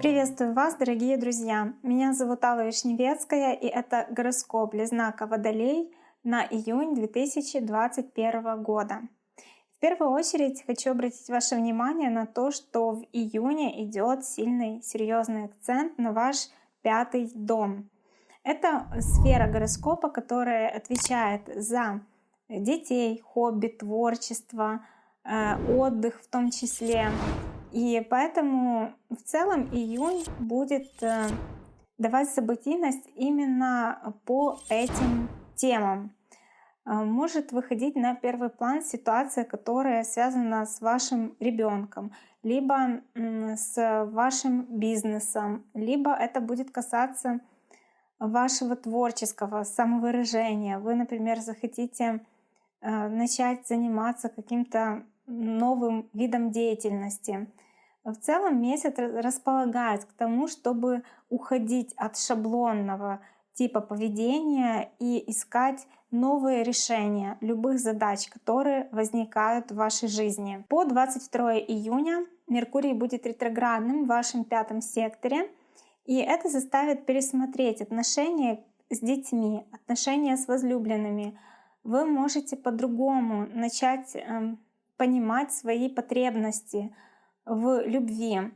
Приветствую вас, дорогие друзья! Меня зовут Алла Вишневецкая, и это гороскоп для знака Водолей на июнь 2021 года. В первую очередь хочу обратить ваше внимание на то, что в июне идет сильный, серьезный акцент на ваш пятый дом. Это сфера гороскопа, которая отвечает за детей, хобби, творчество, э, отдых в том числе, и поэтому в целом июнь будет э, давать событийность именно по этим темам. Э, может выходить на первый план ситуация, которая связана с вашим ребенком, либо с вашим бизнесом, либо это будет касаться вашего творческого самовыражения. Вы, например, захотите э, начать заниматься каким-то новым видом деятельности. В целом месяц располагает к тому, чтобы уходить от шаблонного типа поведения и искать новые решения любых задач, которые возникают в вашей жизни. По 22 июня Меркурий будет ретроградным в вашем пятом секторе, и это заставит пересмотреть отношения с детьми, отношения с возлюбленными. Вы можете по-другому начать эм, понимать свои потребности в любви,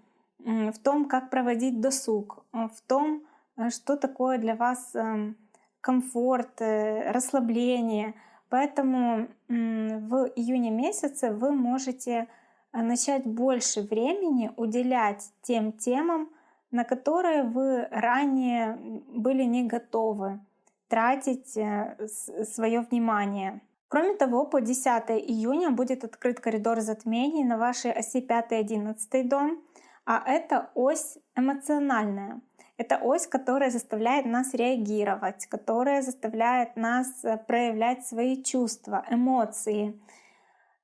в том, как проводить досуг, в том, э, что такое для вас эм, комфорт, э, расслабление. Поэтому в июне месяце вы можете э, начать больше времени уделять тем темам, на которые вы ранее были не готовы тратить свое внимание. Кроме того, по 10 июня будет открыт коридор затмений на вашей оси 5-11 дом, а это ось эмоциональная. Это ось, которая заставляет нас реагировать, которая заставляет нас э, проявлять свои чувства, эмоции.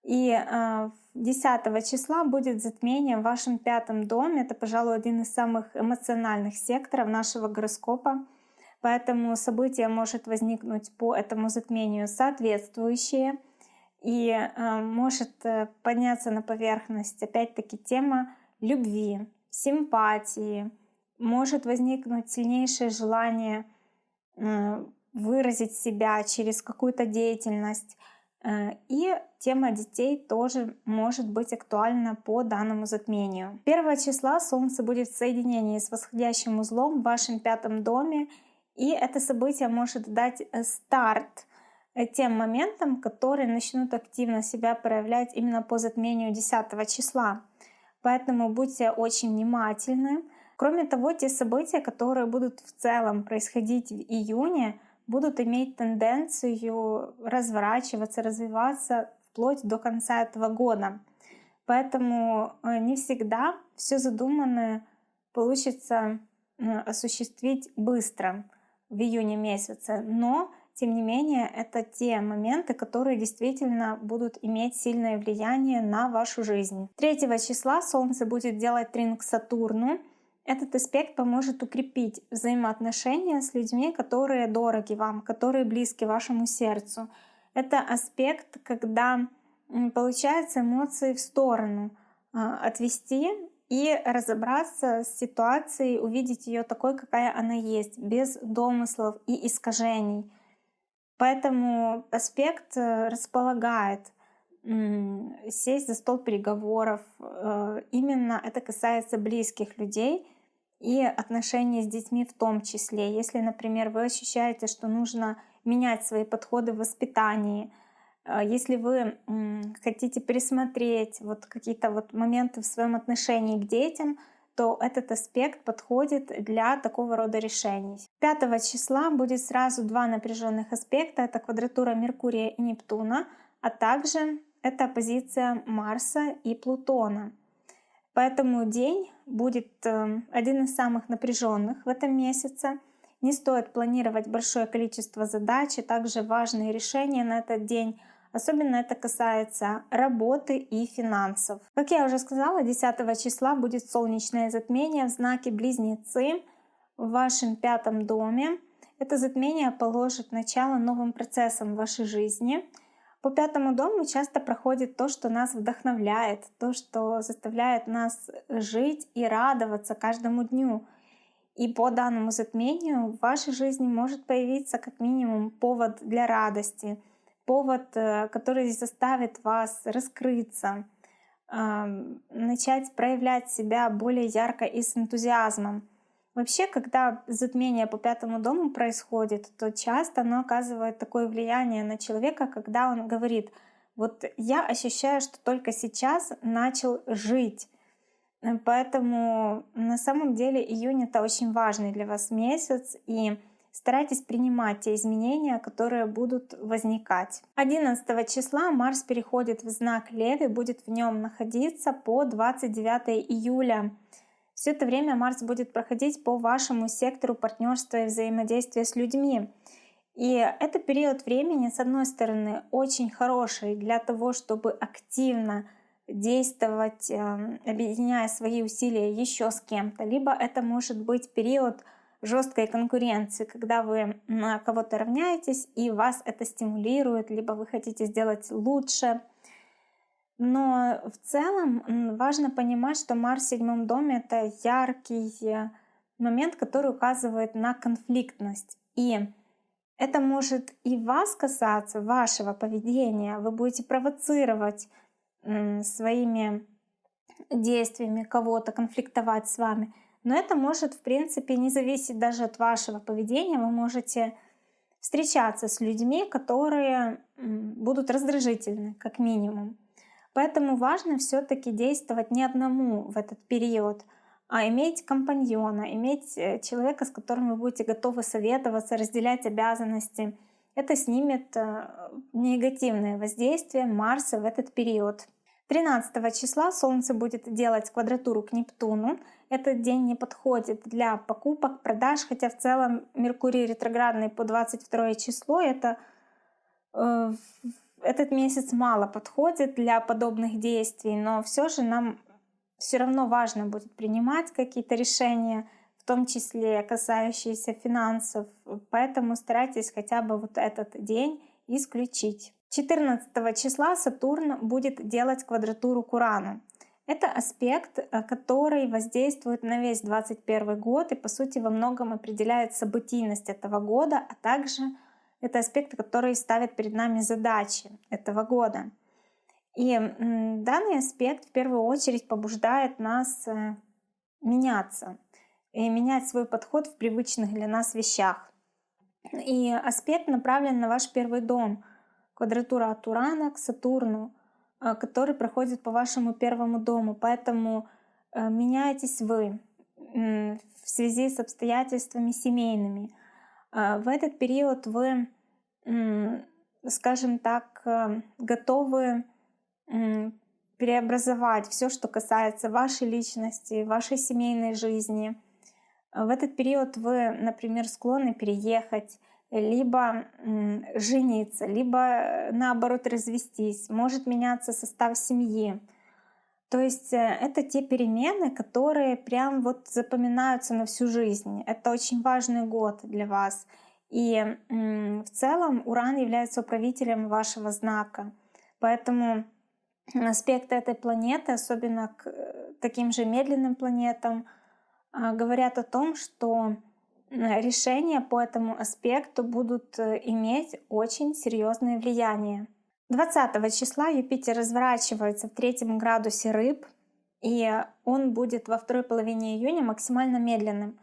И 10 э, числа будет затмение в вашем пятом доме. Это, пожалуй, один из самых эмоциональных секторов нашего гороскопа. Поэтому событие может возникнуть по этому затмению соответствующее. И э, может э, подняться на поверхность опять-таки тема любви, симпатии. Может возникнуть сильнейшее желание э, выразить себя через какую-то деятельность. Э, и тема детей тоже может быть актуальна по данному затмению. 1 числа Солнце будет в соединении с восходящим узлом в вашем пятом доме, и это событие может дать э, старт э, тем моментам, которые начнут активно себя проявлять именно по затмению 10 числа. Поэтому будьте очень внимательны. Кроме того, те события, которые будут в целом происходить в июне, будут иметь тенденцию разворачиваться, развиваться вплоть до конца этого года. Поэтому э, не всегда все задуманное получится осуществить быстро в июне месяце, но тем не менее это те моменты, которые действительно будут иметь сильное влияние на вашу жизнь. 3 числа Солнце будет делать трин к Сатурну. Этот аспект поможет укрепить взаимоотношения с людьми, которые дороги вам, которые близки вашему сердцу. Это аспект, когда получается эмоции в сторону, а, отвести и разобраться с ситуацией, увидеть ее такой, какая она есть, без домыслов и искажений. Поэтому аспект э, располагает сесть за стол переговоров. Э, именно это касается близких людей и отношений с детьми в том числе. Если, например, вы ощущаете, что нужно менять свои подходы в воспитании, если вы хотите пересмотреть вот какие-то вот моменты в своем отношении к детям, то этот аспект подходит для такого рода решений. 5 числа будет сразу два напряженных аспекта. Это квадратура Меркурия и Нептуна, а также это позиция Марса и Плутона. Поэтому день будет э, один из самых напряженных в этом месяце. Не стоит планировать большое количество задач, и также важные решения на этот день Особенно это касается работы и финансов. Как я уже сказала, 10 числа будет солнечное затмение в знаке Близнецы в вашем пятом доме. Это затмение положит начало новым процессам в вашей жизни. По пятому дому часто проходит то, что нас вдохновляет, то, что заставляет нас жить и радоваться каждому дню. И по данному затмению в вашей жизни может появиться как минимум повод для радости, повод, э, который заставит вас раскрыться, начать проявлять себя более ярко и с энтузиазмом. Вообще, когда затмение по пятому дому происходит, то часто оно оказывает такое влияние на человека, когда он говорит, вот я ощущаю, что только сейчас начал жить. Поэтому на самом деле июнь это очень важный для вас месяц, и старайтесь принимать те изменения, которые будут возникать. 11 числа Марс переходит в знак Леви, будет в нем находиться по 29 июля. Все это время Марс будет проходить по вашему сектору партнерства и взаимодействия с людьми. И это период времени, с одной стороны, очень хороший для того, чтобы активно действовать, эм, объединяя свои усилия еще с кем-то. Либо это может быть период жесткой конкуренции, когда вы на кого-то равняетесь и вас это стимулирует, либо вы хотите сделать лучше. Но в целом важно понимать, что Марс в седьмом доме — это яркий момент, который указывает на конфликтность. И это может и вас касаться, вашего поведения. Вы будете провоцировать своими действиями кого-то, конфликтовать с вами. Но это может, в принципе, не зависеть даже от вашего поведения. Вы можете встречаться с людьми, которые будут раздражительны, как минимум. Поэтому важно все-таки действовать не одному в этот период, а иметь компаньона, иметь э, человека, с которым вы будете готовы советоваться, разделять обязанности. Это снимет э, негативное воздействие Марса в этот период. 13 числа Солнце будет делать квадратуру к Нептуну. Этот день не подходит для покупок, продаж, хотя в целом Меркурий ретроградный по 22 число это э, этот месяц мало подходит для подобных действий, но все же нам все равно важно будет принимать какие-то решения, в том числе касающиеся финансов. Поэтому старайтесь хотя бы вот этот день исключить. 14 числа Сатурн будет делать квадратуру к Урану. Это аспект, э, который воздействует на весь 2021 год и, по сути, во многом определяет событийность этого года, а также это аспекты, которые ставят перед нами задачи этого года. И данный аспект в первую очередь побуждает нас э, меняться и менять свой подход в привычных для нас вещах. И аспект направлен на ваш первый дом, квадратура от Урана к Сатурну, э, который проходит по вашему первому дому. Поэтому э, меняетесь вы в связи с обстоятельствами семейными. А, в этот период вы, скажем так, э, готовы преобразовать все, что касается вашей личности, вашей семейной жизни. В этот период вы, например, склонны переехать, либо жениться, либо э, наоборот развестись. Может меняться состав семьи. То есть э, это те перемены, которые прям вот запоминаются на всю жизнь. Это очень важный год для вас. И в целом Уран является управителем вашего знака. Поэтому аспекты этой планеты, особенно к э, таким же медленным планетам, а, говорят о том, что решения по этому аспекту будут э, иметь очень серьезное влияние. 20 числа Юпитер разворачивается в третьем градусе рыб, и он будет во второй половине июня максимально медленным.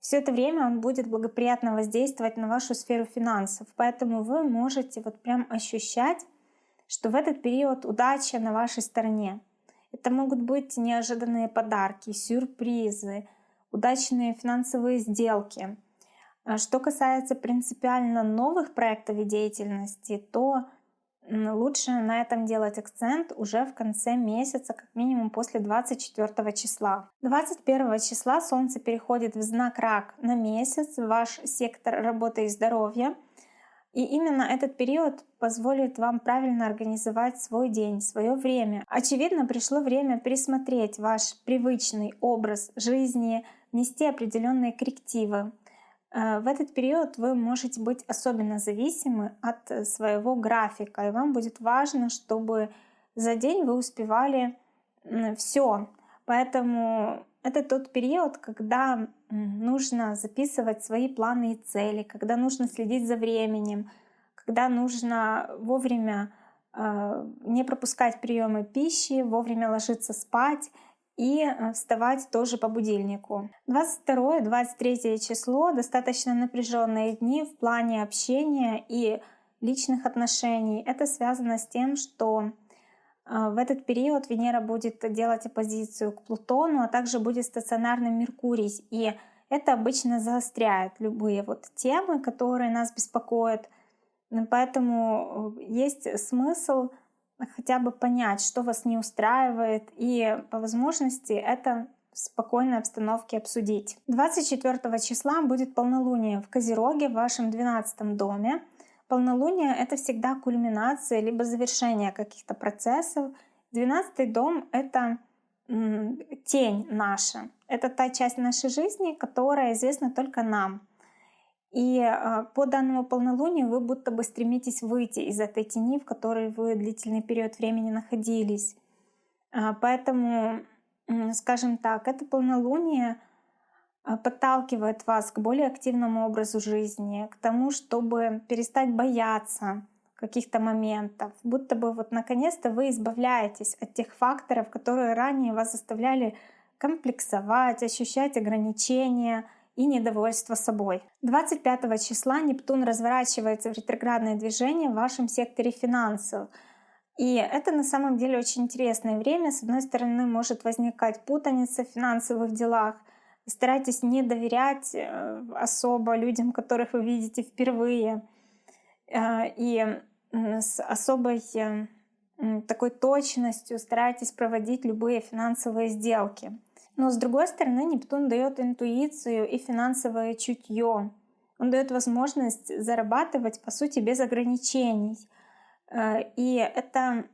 Все это время он будет благоприятно воздействовать на вашу сферу финансов, поэтому вы можете вот прям ощущать, что в этот период удача на вашей стороне. Это могут быть неожиданные подарки, сюрпризы, удачные финансовые сделки. А что касается принципиально новых проектов и деятельности, то лучше на этом делать акцент уже в конце месяца, как минимум после 24 числа. 21 числа Солнце переходит в знак Рак на месяц, ваш сектор работы и здоровья. И именно этот период позволит вам правильно организовать свой день, свое время. Очевидно, пришло время пересмотреть ваш привычный образ жизни, внести определенные коррективы. Э, в этот период вы можете быть особенно зависимы от э, своего графика, и вам будет важно, чтобы за день вы успевали все. Поэтому это тот период, когда нужно записывать свои планы и цели, когда нужно следить за временем, когда нужно вовремя э, не пропускать приемы пищи, вовремя ложиться спать и э, вставать тоже по будильнику. 22-23 число достаточно напряженные дни в плане общения и личных отношений. Это связано с тем, что э, в этот период Венера будет делать оппозицию к Плутону, а также будет стационарный Меркурий. И это обычно заостряет любые вот темы, которые нас беспокоят. Поэтому э, есть смысл хотя бы понять, что вас не устраивает, и по возможности это в спокойной обстановке обсудить. 24 числа будет полнолуние в Козероге в вашем 12 доме. Полнолуние — это всегда кульминация либо завершение каких-то процессов. 12 дом — это тень наша. Это та часть нашей жизни, которая известна только нам. И а, по данному полнолунию вы будто бы стремитесь выйти из этой тени, в которой вы длительный период времени находились. А, поэтому, скажем так, это полнолуние а, подталкивает вас к более активному образу жизни, к тому, чтобы перестать бояться каких-то моментов, будто бы вот наконец-то вы избавляетесь от тех факторов, которые ранее вас заставляли комплексовать, ощущать ограничения — и недовольство собой. 25 числа Нептун разворачивается в ретроградное движение в вашем секторе финансов. И это на самом деле очень интересное время. С одной стороны, может возникать путаница в финансовых делах. Старайтесь не доверять э, особо людям, которых вы видите впервые. Э, и с особой э, такой точностью старайтесь проводить любые финансовые сделки. Но с другой стороны, Нептун дает интуицию и финансовое чутье. Он дает возможность зарабатывать, по сути, без ограничений. Э, и это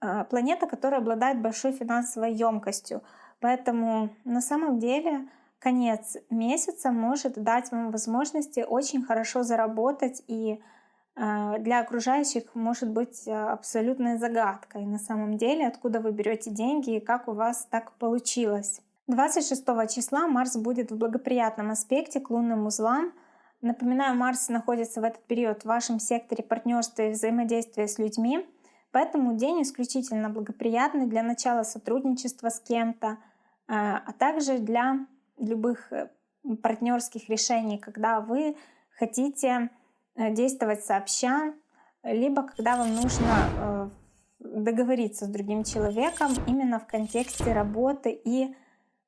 э, планета, которая обладает большой финансовой емкостью. Поэтому на самом деле конец месяца может дать вам возможности очень хорошо заработать и э, для окружающих может быть абсолютной загадкой на самом деле, откуда вы берете деньги и как у вас так получилось. 26 числа Марс будет в благоприятном аспекте к лунным узлам. Напоминаю, Марс находится в этот период в вашем секторе партнерства и взаимодействия с людьми, поэтому день исключительно благоприятный для начала сотрудничества с кем-то, а, а также для любых э, партнерских решений, когда вы хотите э, действовать сообща, либо когда вам нужно э, договориться с другим человеком именно в контексте работы и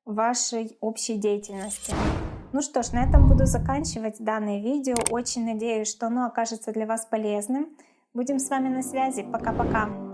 вашей общей деятельности. Ну что ж, на этом буду заканчивать данное видео. Очень надеюсь, что оно окажется для вас полезным. Будем с вами на связи. Пока-пока.